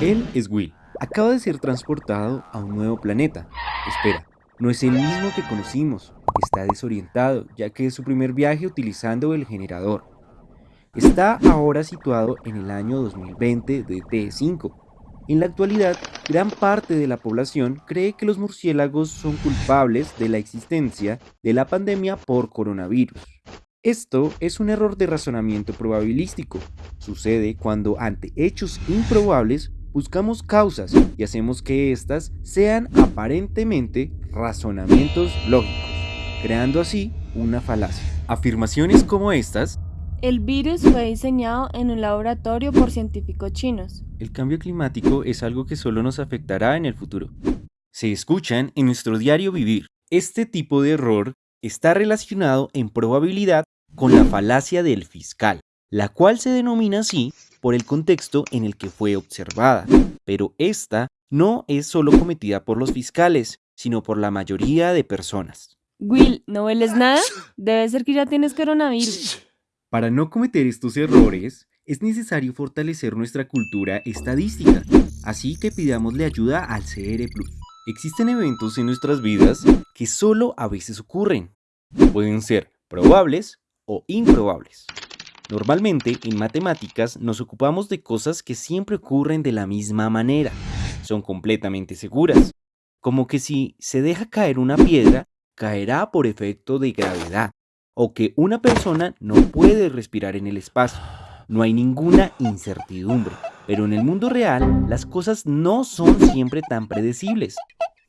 Él es Will. Acaba de ser transportado a un nuevo planeta. Espera, no es el mismo que conocimos. Está desorientado, ya que es su primer viaje utilizando el generador. Está ahora situado en el año 2020 de T5. En la actualidad, gran parte de la población cree que los murciélagos son culpables de la existencia de la pandemia por coronavirus. Esto es un error de razonamiento probabilístico. Sucede cuando ante hechos improbables buscamos causas y hacemos que éstas sean aparentemente razonamientos lógicos, creando así una falacia. Afirmaciones como estas el virus fue diseñado en un laboratorio por científicos chinos. El cambio climático es algo que solo nos afectará en el futuro. Se escuchan en nuestro diario vivir. Este tipo de error está relacionado en probabilidad con la falacia del fiscal, la cual se denomina así por el contexto en el que fue observada. Pero esta no es solo cometida por los fiscales, sino por la mayoría de personas. Will, ¿no hueles nada? Debe ser que ya tienes coronavirus. Para no cometer estos errores, es necesario fortalecer nuestra cultura estadística, así que pidámosle ayuda al CR Plus. Existen eventos en nuestras vidas que solo a veces ocurren. Pueden ser probables o improbables. Normalmente en matemáticas nos ocupamos de cosas que siempre ocurren de la misma manera. Son completamente seguras. Como que si se deja caer una piedra, caerá por efecto de gravedad o que una persona no puede respirar en el espacio. No hay ninguna incertidumbre, pero en el mundo real las cosas no son siempre tan predecibles.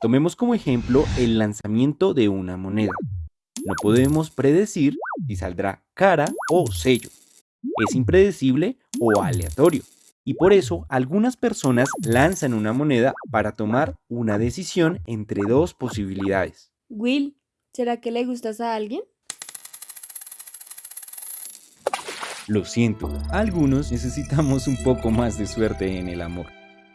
Tomemos como ejemplo el lanzamiento de una moneda. No podemos predecir si saldrá cara o sello. Es impredecible o aleatorio. Y por eso algunas personas lanzan una moneda para tomar una decisión entre dos posibilidades. Will, ¿será que le gustas a alguien? Lo siento, algunos necesitamos un poco más de suerte en el amor.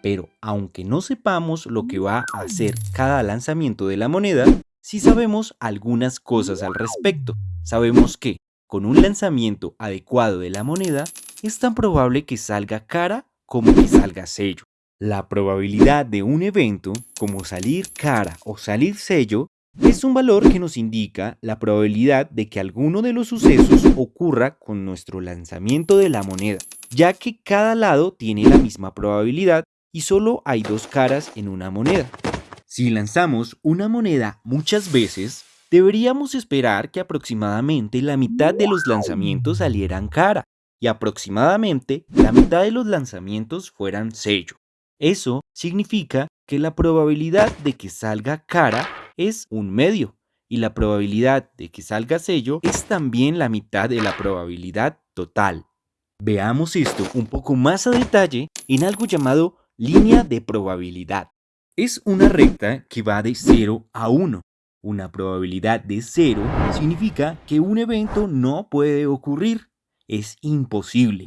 Pero aunque no sepamos lo que va a hacer cada lanzamiento de la moneda, sí sabemos algunas cosas al respecto. Sabemos que, con un lanzamiento adecuado de la moneda, es tan probable que salga cara como que salga sello. La probabilidad de un evento, como salir cara o salir sello, es un valor que nos indica la probabilidad de que alguno de los sucesos ocurra con nuestro lanzamiento de la moneda, ya que cada lado tiene la misma probabilidad y solo hay dos caras en una moneda. Si lanzamos una moneda muchas veces, deberíamos esperar que aproximadamente la mitad de los lanzamientos salieran cara y aproximadamente la mitad de los lanzamientos fueran sello. Eso significa que la probabilidad de que salga cara es un medio y la probabilidad de que salga sello es también la mitad de la probabilidad total. Veamos esto un poco más a detalle en algo llamado línea de probabilidad. Es una recta que va de 0 a 1. Una probabilidad de 0 significa que un evento no puede ocurrir, es imposible.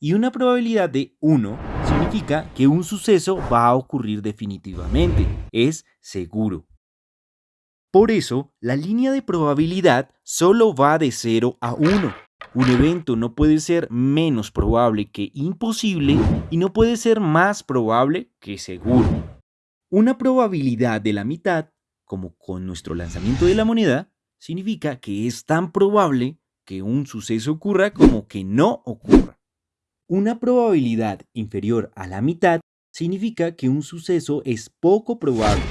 Y una probabilidad de 1 significa que un suceso va a ocurrir definitivamente, es seguro. Por eso, la línea de probabilidad solo va de 0 a 1. Un evento no puede ser menos probable que imposible y no puede ser más probable que seguro. Una probabilidad de la mitad, como con nuestro lanzamiento de la moneda, significa que es tan probable que un suceso ocurra como que no ocurra. Una probabilidad inferior a la mitad significa que un suceso es poco probable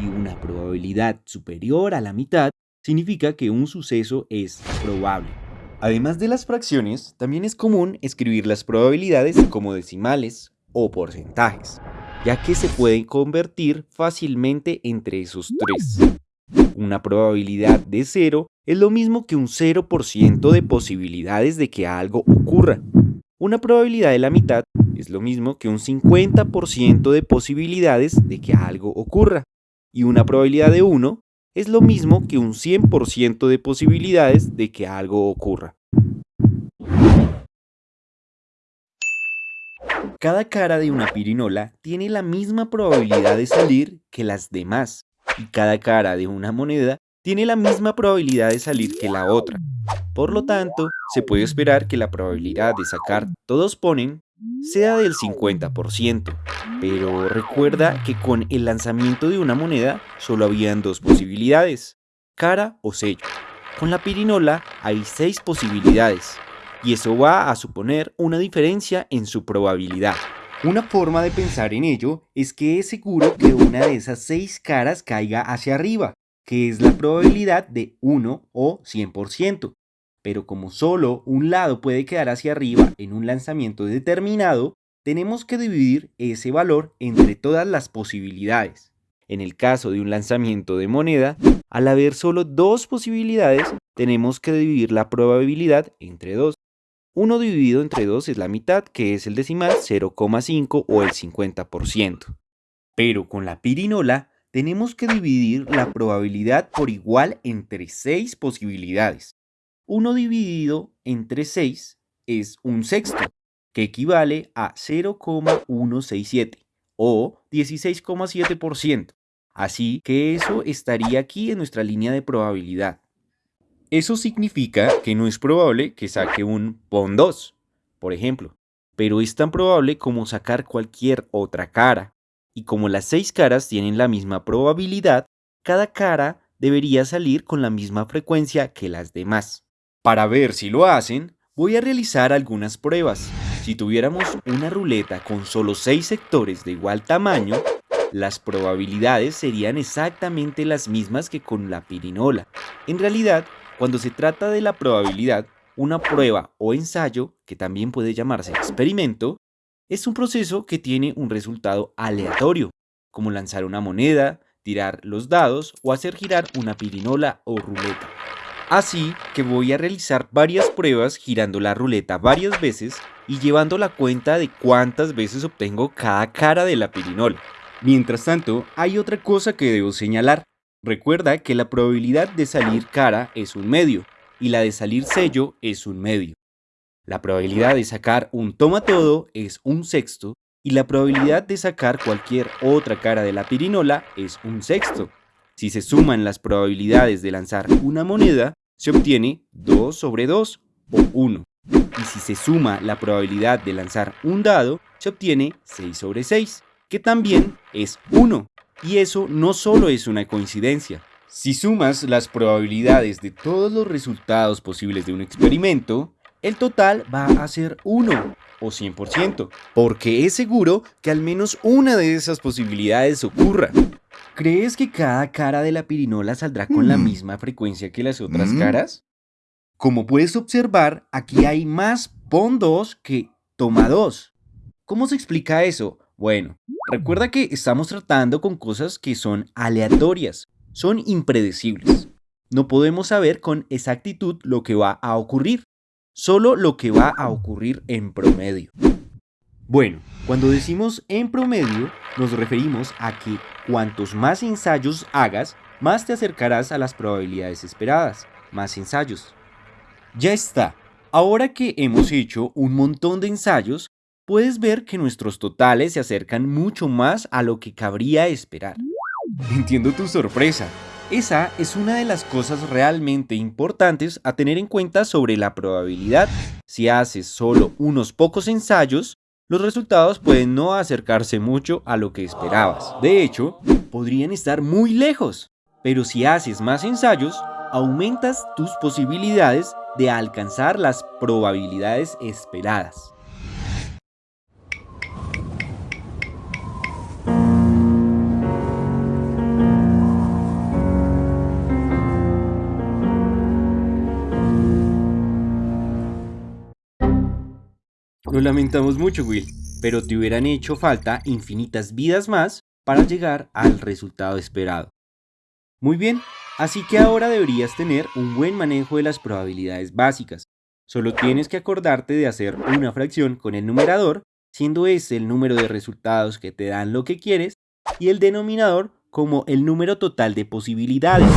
y una probabilidad superior a la mitad significa que un suceso es probable. Además de las fracciones, también es común escribir las probabilidades como decimales o porcentajes, ya que se pueden convertir fácilmente entre esos tres. Una probabilidad de cero es lo mismo que un 0% de posibilidades de que algo ocurra. Una probabilidad de la mitad es lo mismo que un 50% de posibilidades de que algo ocurra y una probabilidad de 1 es lo mismo que un 100% de posibilidades de que algo ocurra. Cada cara de una pirinola tiene la misma probabilidad de salir que las demás, y cada cara de una moneda tiene la misma probabilidad de salir que la otra. Por lo tanto, se puede esperar que la probabilidad de sacar todos ponen sea del 50%, pero recuerda que con el lanzamiento de una moneda solo habían dos posibilidades, cara o sello. Con la pirinola hay seis posibilidades, y eso va a suponer una diferencia en su probabilidad. Una forma de pensar en ello es que es seguro que una de esas seis caras caiga hacia arriba, que es la probabilidad de 1 o 100%. Pero como solo un lado puede quedar hacia arriba en un lanzamiento determinado, tenemos que dividir ese valor entre todas las posibilidades. En el caso de un lanzamiento de moneda, al haber solo dos posibilidades, tenemos que dividir la probabilidad entre dos. 1 dividido entre 2 es la mitad, que es el decimal 0,5 o el 50%. Pero con la pirinola tenemos que dividir la probabilidad por igual entre 6 posibilidades. 1 dividido entre 6 es un sexto, que equivale a 0,167 o 16,7%. Así que eso estaría aquí en nuestra línea de probabilidad. Eso significa que no es probable que saque un PON 2, por ejemplo, pero es tan probable como sacar cualquier otra cara. Y como las seis caras tienen la misma probabilidad, cada cara debería salir con la misma frecuencia que las demás. Para ver si lo hacen, voy a realizar algunas pruebas. Si tuviéramos una ruleta con solo seis sectores de igual tamaño, las probabilidades serían exactamente las mismas que con la pirinola. En realidad, cuando se trata de la probabilidad, una prueba o ensayo, que también puede llamarse experimento, es un proceso que tiene un resultado aleatorio, como lanzar una moneda, tirar los dados o hacer girar una pirinola o ruleta. Así que voy a realizar varias pruebas girando la ruleta varias veces y llevando la cuenta de cuántas veces obtengo cada cara de la pirinola. Mientras tanto, hay otra cosa que debo señalar. Recuerda que la probabilidad de salir cara es un medio y la de salir sello es un medio. La probabilidad de sacar un toma todo es un sexto y la probabilidad de sacar cualquier otra cara de la pirinola es un sexto. Si se suman las probabilidades de lanzar una moneda, se obtiene 2 sobre 2 o 1. Y si se suma la probabilidad de lanzar un dado, se obtiene 6 sobre 6, que también es 1. Y eso no solo es una coincidencia. Si sumas las probabilidades de todos los resultados posibles de un experimento, el total va a ser 1 o 100%, porque es seguro que al menos una de esas posibilidades ocurra. ¿Crees que cada cara de la pirinola saldrá con la misma frecuencia que las otras caras? Como puedes observar, aquí hay más pon 2 que toma 2. ¿Cómo se explica eso? Bueno, recuerda que estamos tratando con cosas que son aleatorias, son impredecibles. No podemos saber con exactitud lo que va a ocurrir, solo lo que va a ocurrir en promedio. Bueno, cuando decimos en promedio, nos referimos a que cuantos más ensayos hagas, más te acercarás a las probabilidades esperadas. Más ensayos. Ya está. Ahora que hemos hecho un montón de ensayos, puedes ver que nuestros totales se acercan mucho más a lo que cabría esperar. Entiendo tu sorpresa. Esa es una de las cosas realmente importantes a tener en cuenta sobre la probabilidad. Si haces solo unos pocos ensayos, los resultados pueden no acercarse mucho a lo que esperabas. De hecho, podrían estar muy lejos. Pero si haces más ensayos, aumentas tus posibilidades de alcanzar las probabilidades esperadas. Lo lamentamos mucho, Will, pero te hubieran hecho falta infinitas vidas más para llegar al resultado esperado. Muy bien, así que ahora deberías tener un buen manejo de las probabilidades básicas. Solo tienes que acordarte de hacer una fracción con el numerador, siendo ese el número de resultados que te dan lo que quieres, y el denominador como el número total de posibilidades.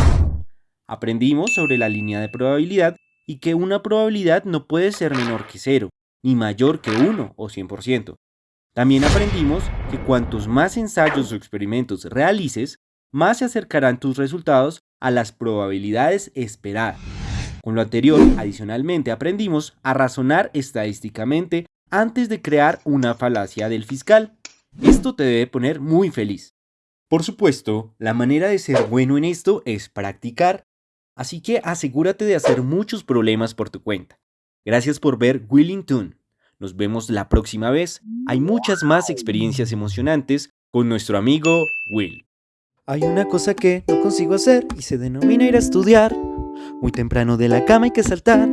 Aprendimos sobre la línea de probabilidad y que una probabilidad no puede ser menor que cero ni mayor que 1 o 100%. También aprendimos que cuantos más ensayos o experimentos realices, más se acercarán tus resultados a las probabilidades esperadas. Con lo anterior, adicionalmente aprendimos a razonar estadísticamente antes de crear una falacia del fiscal. Esto te debe poner muy feliz. Por supuesto, la manera de ser bueno en esto es practicar, así que asegúrate de hacer muchos problemas por tu cuenta. Gracias por ver Willington. Nos vemos la próxima vez. Hay muchas más experiencias emocionantes con nuestro amigo Will. Hay una cosa que no consigo hacer y se denomina ir a estudiar. Muy temprano de la cama hay que saltar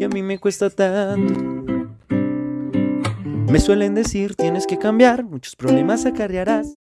y a mí me cuesta tanto. Me suelen decir tienes que cambiar, muchos problemas acarrearás.